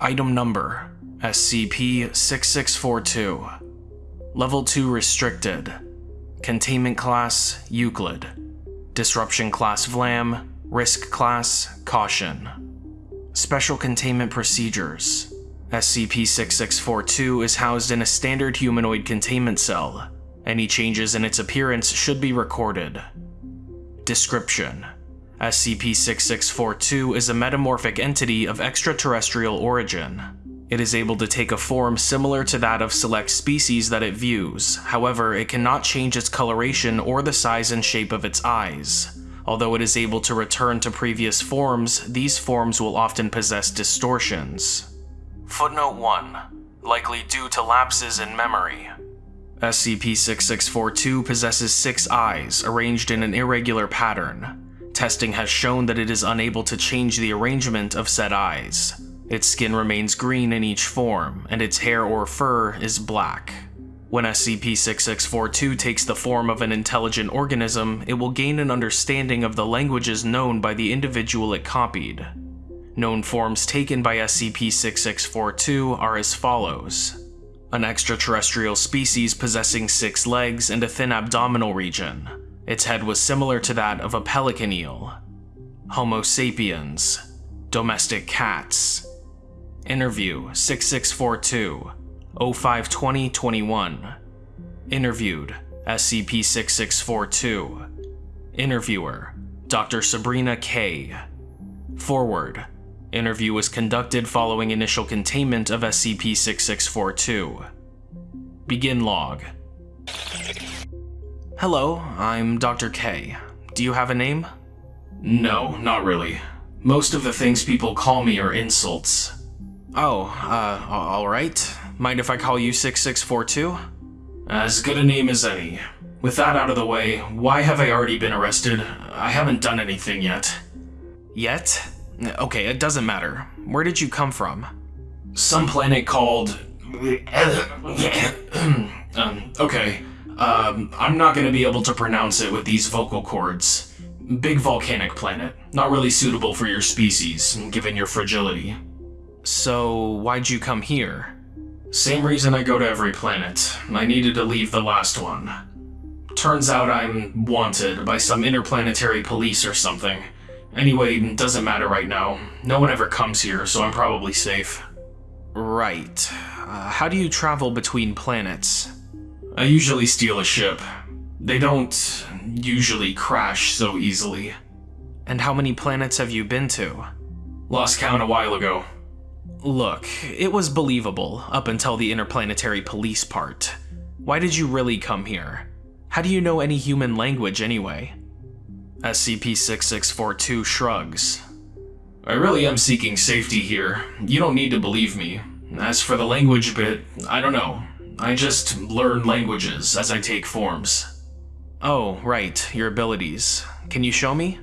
Item Number SCP-6642 Level 2 Restricted. Containment Class Euclid. Disruption Class Vlam. Risk Class Caution. Special Containment Procedures. SCP-6642 is housed in a standard humanoid containment cell. Any changes in its appearance should be recorded. Description SCP-6642 is a metamorphic entity of extraterrestrial origin. It is able to take a form similar to that of select species that it views, however, it cannot change its coloration or the size and shape of its eyes. Although it is able to return to previous forms, these forms will often possess distortions. Footnote 1. Likely due to lapses in memory. SCP-6642 possesses six eyes, arranged in an irregular pattern. Testing has shown that it is unable to change the arrangement of said eyes. Its skin remains green in each form, and its hair or fur is black. When SCP-6642 takes the form of an intelligent organism, it will gain an understanding of the languages known by the individual it copied. Known forms taken by SCP-6642 are as follows. An extraterrestrial species possessing six legs and a thin abdominal region. Its head was similar to that of a pelican eel. Homo sapiens. Domestic cats. Interview 6642 052021 Interviewed SCP-6642 Interviewer Dr. Sabrina K. Forward Interview was conducted following initial containment of SCP-6642. Begin log. Hello, I'm Dr. K. Do you have a name? No, not really. Most of the things people call me are insults. Oh, uh, alright. Mind if I call you 6642? As good a name as any. With that out of the way, why have I already been arrested? I haven't done anything yet. Yet? Okay, it doesn't matter. Where did you come from? Some planet called... um, okay. Um, I'm not gonna be able to pronounce it with these vocal cords. Big volcanic planet. Not really suitable for your species, given your fragility. So, why'd you come here? Same reason I go to every planet. I needed to leave the last one. Turns out I'm wanted by some interplanetary police or something. Anyway, doesn't matter right now. No one ever comes here, so I'm probably safe. Right. Uh, how do you travel between planets? I usually steal a ship. They don't usually crash so easily. And how many planets have you been to? Lost count a while ago. Look, it was believable up until the interplanetary police part. Why did you really come here? How do you know any human language anyway? SCP-6642 shrugs. I really am seeking safety here. You don't need to believe me. As for the language bit, I don't know. I just learn languages as I take forms. Oh, right, your abilities. Can you show me?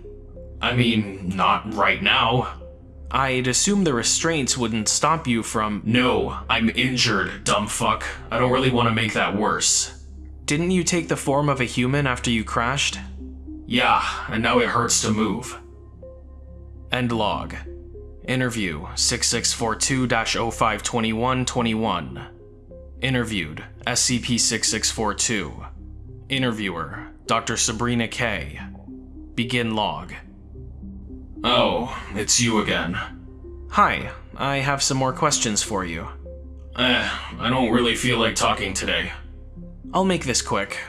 I mean, not right now. I'd assume the restraints wouldn't stop you from- No, I'm injured, dumb fuck. I don't really want to make that worse. Didn't you take the form of a human after you crashed? Yeah, and now it hurts to move. End log. Interview 6642-052121. Interviewed SCP-6642. Interviewer Dr. Sabrina K. Begin log. Oh, it's you again. Hi, I have some more questions for you. Eh, I don't really feel like talking today. I'll make this quick.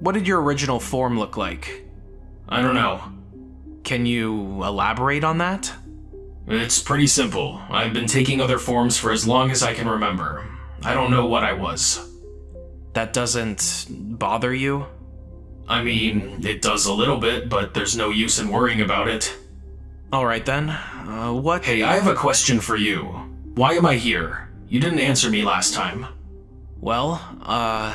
What did your original form look like? I don't know. Can you elaborate on that? It's pretty simple. I've been taking other forms for as long as I can remember. I don't know what I was. That doesn't bother you? I mean, it does a little bit, but there's no use in worrying about it. Alright then, uh, what- Hey, I have a question for you. Why am I here? You didn't answer me last time. Well, uh,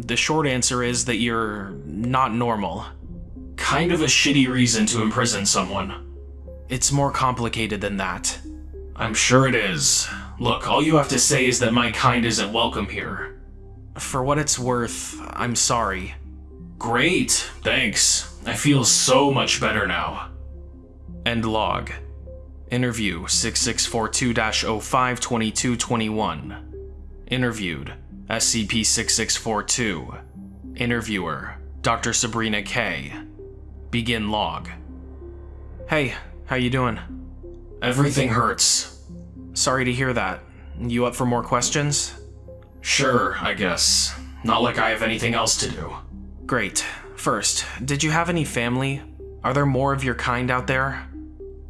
the short answer is that you're not normal. Kind of a shitty reason to imprison someone. It's more complicated than that. I'm sure it is. Look, all you have to say is that my kind isn't welcome here. For what it's worth, I'm sorry. Great, thanks. I feel so much better now. End log. Interview 6642 05 2221. Interviewed SCP 6642. Interviewer Dr. Sabrina K. Begin log. Hey, how you doing? Everything hurts. Sorry to hear that. You up for more questions? Sure, I guess. Not like I have anything else to do. Great. First, did you have any family? Are there more of your kind out there?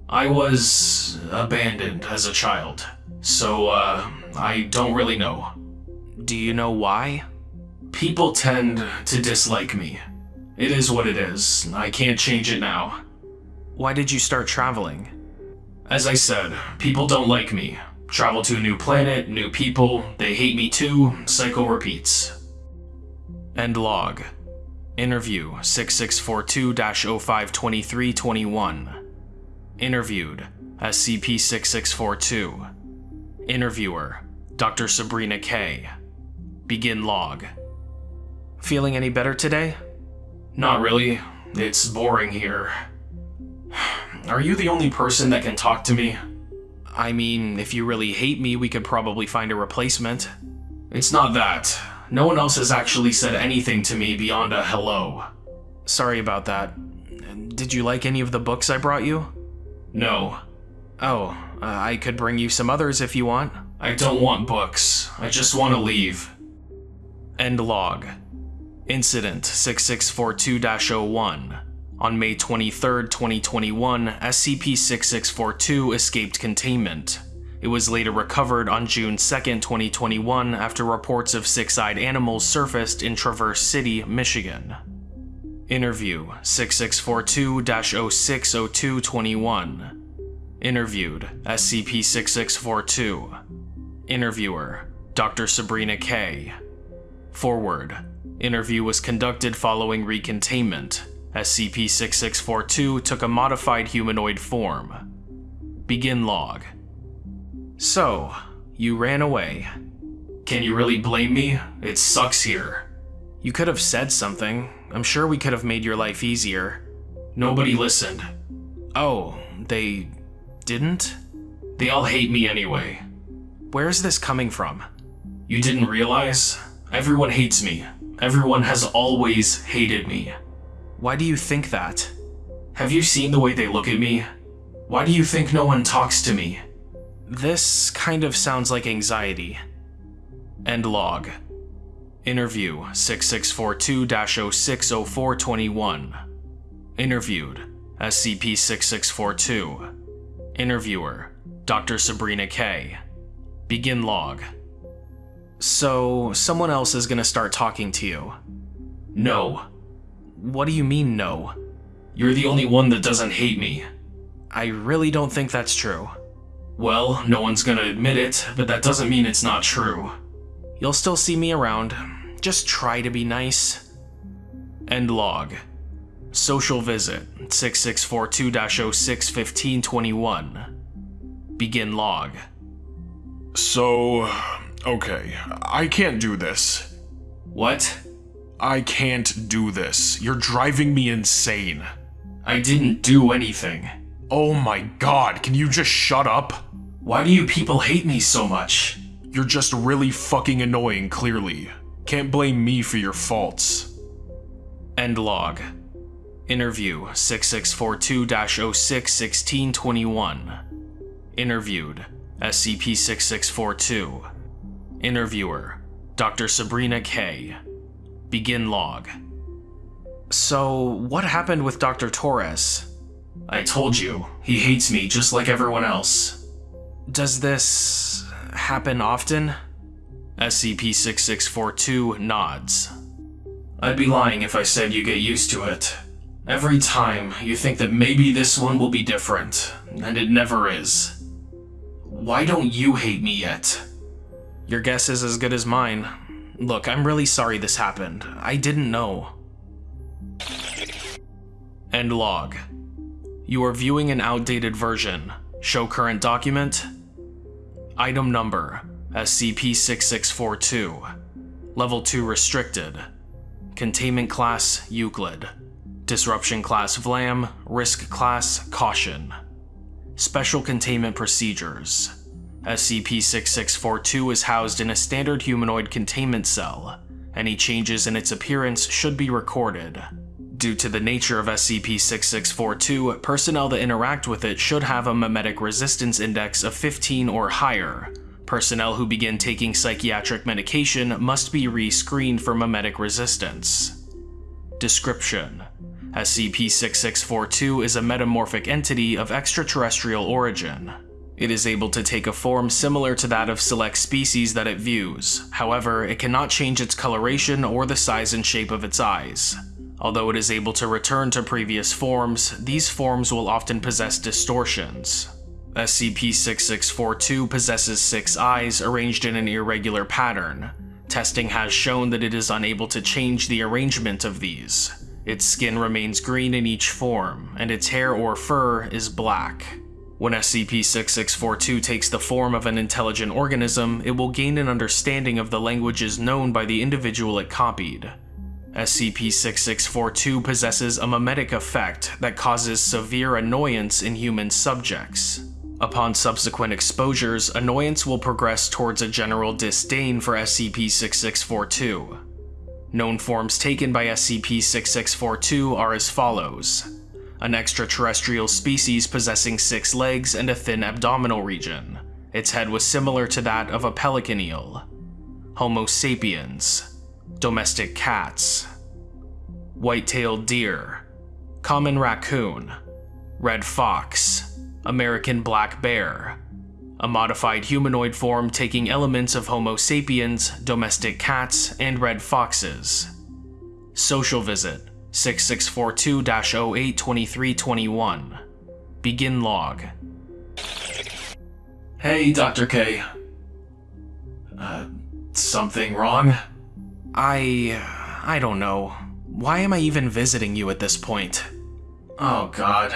I was abandoned as a child, so uh, I don't really know. Do you know why? People tend to dislike me. It is what it is. I can't change it now. Why did you start traveling? As I said, people don't like me. Travel to a new planet, new people, they hate me too, cycle repeats. End log. Interview 6642 05 2321. Interviewed SCP 6642. Interviewer Dr. Sabrina K. Begin log. Feeling any better today? Not really. It's boring here. Are you the only person that can talk to me? I mean, if you really hate me, we could probably find a replacement. It's not that. No one else has actually said anything to me beyond a hello. Sorry about that. Did you like any of the books I brought you? No. Oh, uh, I could bring you some others if you want. I don't want books. I just want to leave. End log. Incident 6642-01. On May 23, 2021, SCP-6642 escaped containment. It was later recovered on June 2, 2021 after reports of six-eyed animals surfaced in Traverse City, Michigan. Interview 6642-060221. Interviewed SCP-6642. Interviewer Dr. Sabrina K. Forward. Interview was conducted following recontainment. SCP-6642 took a modified humanoid form. Begin log. So, you ran away. Can you really blame me? It sucks here. You could have said something. I'm sure we could have made your life easier. Nobody listened. Oh, they didn't? They all hate me anyway. Where's this coming from? You didn't realize? Everyone hates me. Everyone has always hated me. Why do you think that? Have you seen the way they look at me? Why do you think no one talks to me? This kind of sounds like anxiety. End log. Interview 6642-060421. Interviewed SCP-6642. Interviewer Dr. Sabrina K. Begin log. So, someone else is gonna start talking to you. No. What do you mean, no? You're the only one that doesn't hate me. I really don't think that's true. Well, no one's gonna admit it, but that doesn't mean it's not true. You'll still see me around. Just try to be nice. End log. Social visit 6642-061521. Begin log. So, okay, I can't do this. What? I can't do this. You're driving me insane. I didn't do anything. Oh my god, can you just shut up? Why do you people hate me so much? You're just really fucking annoying, clearly. Can't blame me for your faults. End log. Interview 6642-061621. Interviewed SCP-6642. Interviewer Dr. Sabrina K. Begin log. So, what happened with Dr. Torres? I told you, he hates me just like everyone else. Does this happen often? SCP-6642 nods. I'd be lying if I said you get used to it. Every time, you think that maybe this one will be different, and it never is. Why don't you hate me yet? Your guess is as good as mine. Look, I'm really sorry this happened. I didn't know. End log. You are viewing an outdated version. Show current document. Item number SCP-6642. Level 2 restricted. Containment Class Euclid. Disruption Class Vlam, Risk Class Caution. Special Containment Procedures. SCP-6642 is housed in a standard humanoid containment cell. Any changes in its appearance should be recorded. Due to the nature of SCP-6642, personnel that interact with it should have a memetic resistance index of 15 or higher. Personnel who begin taking psychiatric medication must be re-screened for memetic resistance. Description SCP-6642 is a metamorphic entity of extraterrestrial origin. It is able to take a form similar to that of select species that it views, however, it cannot change its coloration or the size and shape of its eyes. Although it is able to return to previous forms, these forms will often possess distortions. SCP-6642 possesses six eyes arranged in an irregular pattern. Testing has shown that it is unable to change the arrangement of these. Its skin remains green in each form, and its hair or fur is black. When SCP-6642 takes the form of an intelligent organism, it will gain an understanding of the languages known by the individual it copied. SCP-6642 possesses a memetic effect that causes severe annoyance in human subjects. Upon subsequent exposures, annoyance will progress towards a general disdain for SCP-6642. Known forms taken by SCP-6642 are as follows. An extraterrestrial species possessing six legs and a thin abdominal region. Its head was similar to that of a pelican eel. Homo sapiens. Domestic cats, white-tailed deer, common raccoon, red fox, American black bear, a modified humanoid form taking elements of Homo sapiens, domestic cats, and red foxes. Social visit 6642-082321. Begin log. Hey, Dr. K. Uh, something wrong? I... I don't know. Why am I even visiting you at this point? Oh god.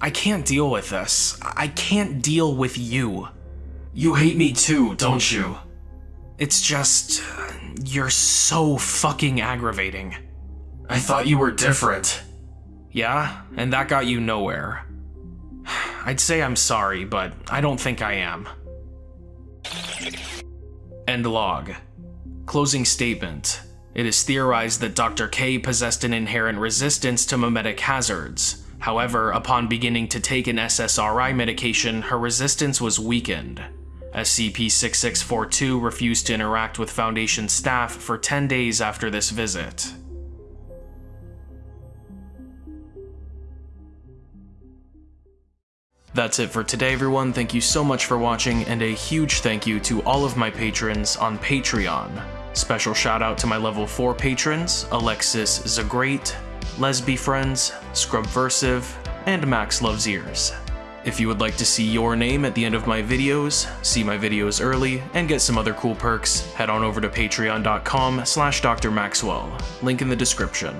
I can't deal with this. I can't deal with you. You hate me too, don't you? It's just... You're so fucking aggravating. I thought you were different. Yeah? And that got you nowhere. I'd say I'm sorry, but I don't think I am. End log. Closing statement. It is theorized that Dr. K possessed an inherent resistance to memetic hazards. However, upon beginning to take an SSRI medication, her resistance was weakened. SCP-6642 refused to interact with Foundation staff for 10 days after this visit. That's it for today everyone, thank you so much for watching, and a huge thank you to all of my patrons on Patreon. Special shout out to my level 4 patrons, Alexis Zagreat, Lesby Friends, Scrubversive, and Max Loves Ears. If you would like to see your name at the end of my videos, see my videos early, and get some other cool perks, head on over to patreon.com slash drmaxwell, link in the description.